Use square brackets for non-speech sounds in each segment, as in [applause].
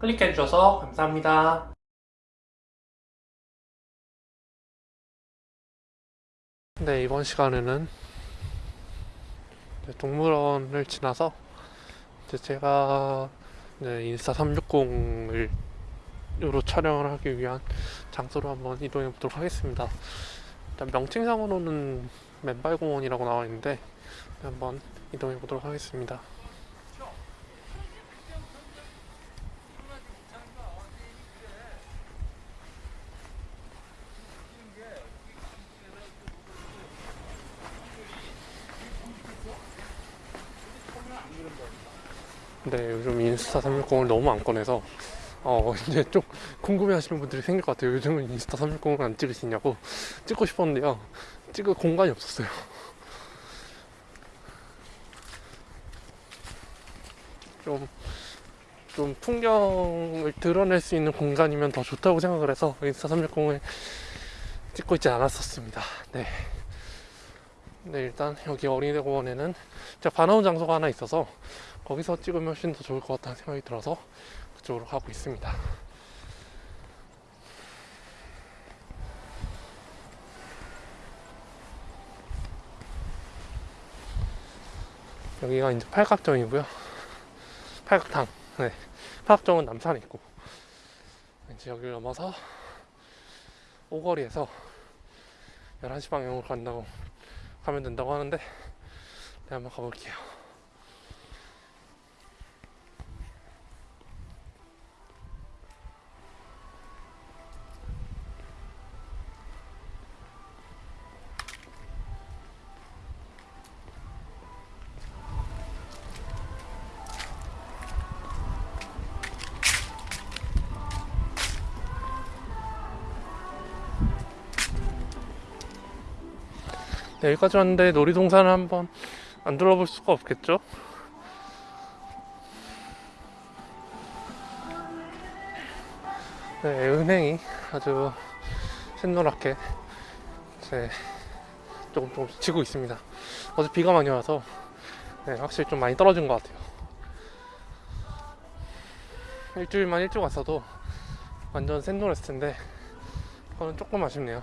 클릭해주셔서 감사합니다. 네, 이번 시간에는 동물원을 지나서 제가 인스타 360을 으로 촬영을 하기 위한 장소로 한번 이동해 보도록 하겠습니다. 일단 명칭상으로는 맨발공원이라고 나와 있는데 한번 이동해 보도록 하겠습니다. 네, 요즘 인스타 360을 너무 안 꺼내서 어 [laughs] 이제 좀 궁금해 하시는 분들이 생길 것 같아요. 요즘은 인스타 360을 안 찍으시냐고 찍고 싶었는데요. 찍을 공간이 없었어요. [laughs] 좀, 좀 풍경을 드러낼 수 있는 공간이면 더 좋다고 생각을 해서 인스타 360을 찍고 있지 않았었습니다. 네. 네 일단 여기 어린이대 공원에는 제가 반나온 장소가 하나 있어서 거기서 찍으면 훨씬 더 좋을 것 같다는 생각이 들어서 그쪽으로 가고 있습니다. 여기가 이제 팔각정이고요. 팔각탕. 네. 팔각정은 남산에 있고. 이제 여기를 넘어서 오거리에서 11시 방향으로 간다고 가면 된다고 하는데 네, 한번 가볼게요. 여기까지 왔는데 놀이동산을 한번 안 둘러볼 수가 없겠죠? 네, 은행이 아주 샛노랗게 네, 조금 조금 지고 있습니다. 어제 비가 많이 와서 네, 확실히 좀 많이 떨어진 것 같아요. 일주일만 일찍 왔어도 완전 샛노랬을 텐데 그거는 조금 아쉽네요.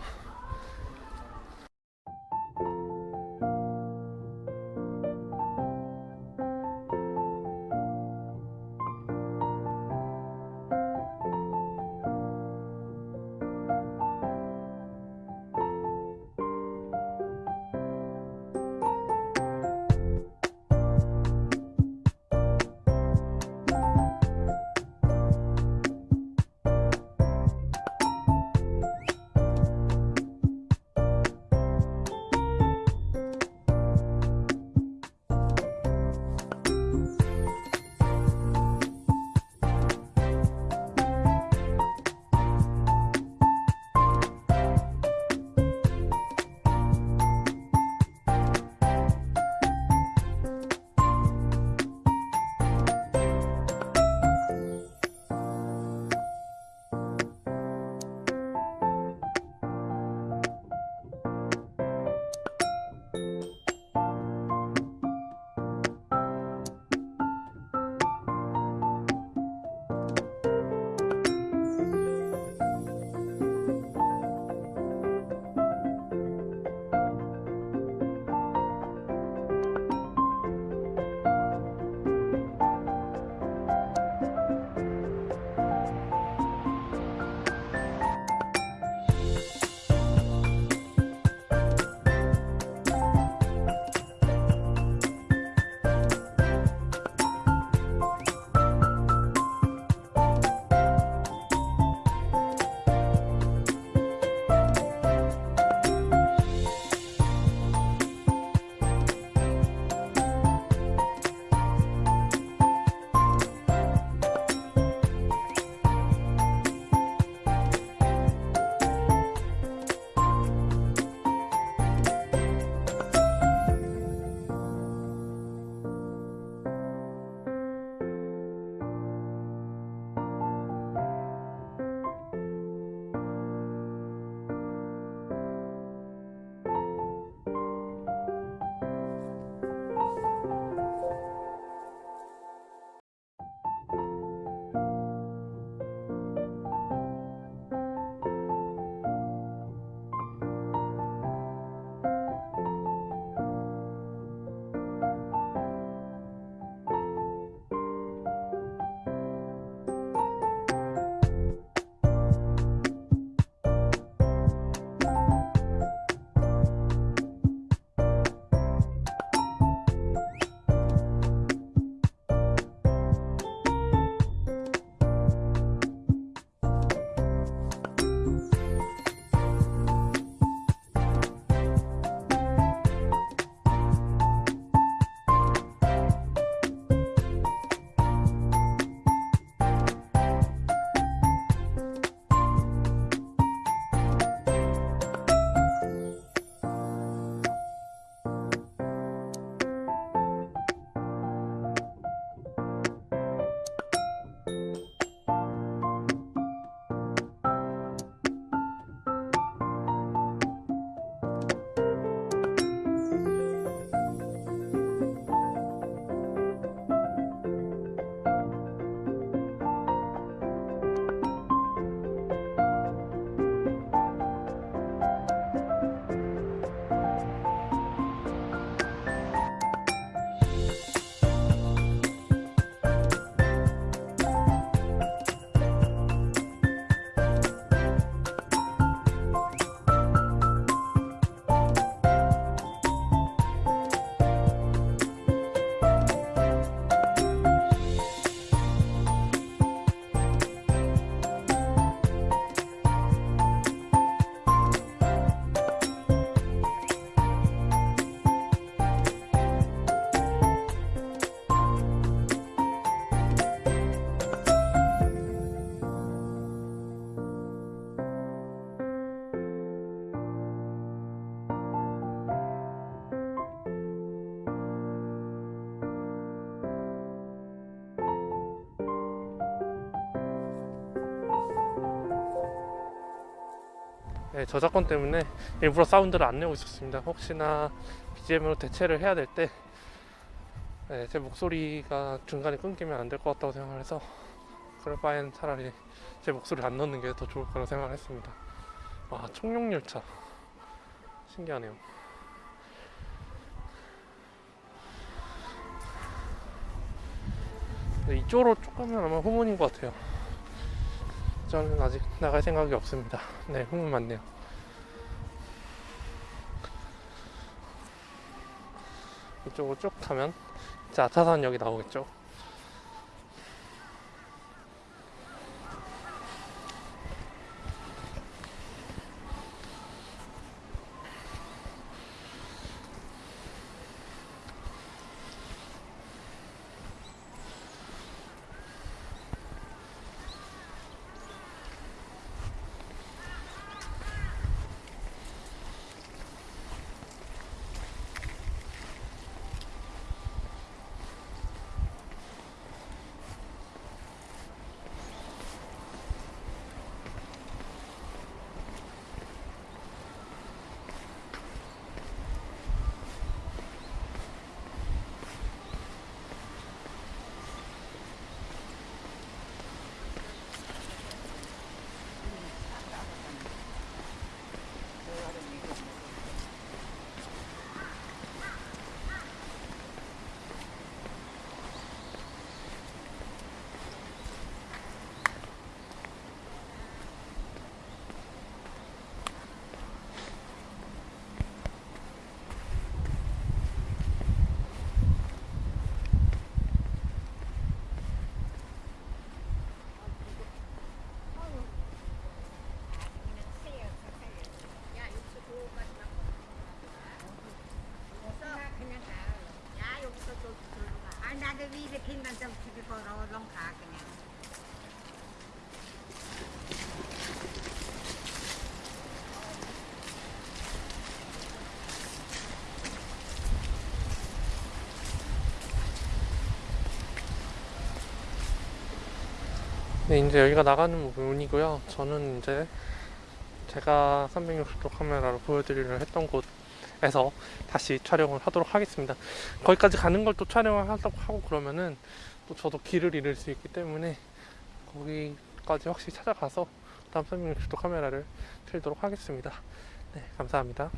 네, 저작권 때문에 일부러 사운드를 안 내고 있었습니다. 혹시나 BGM으로 대체를 해야 될때 네, 제 목소리가 중간에 끊기면 안 될 것 같다고 생각을 해서 그럴 바엔 차라리 제 목소리를 안 넣는 게 더 좋을 거라고 생각을 했습니다. 와, 청룡열차. 신기하네요. 근데 이쪽으로 쭉 가면 아마 후문인 것 같아요. 저는 아직 나갈 생각이 없습니다. 네, 후문 맞네요. 이쪽으로 쭉 가면 아차산역이 나오겠죠. 아, 나도 이렇게 난좀 집에 걸어 얼른 가 그냥. 네, 이제 여기가 나가는 부분이고요. 저는 이제 제가 360도 카메라로 보여드리려 했던 곳 에서 다시 촬영을 하도록 하겠습니다. 거기까지 가는 걸 또 촬영을 하려고 하고 그러면은 또 저도 길을 잃을 수 있기 때문에 거기까지 확실히 찾아가서 다음 360도 카메라를 틀도록 하겠습니다. 네, 감사합니다.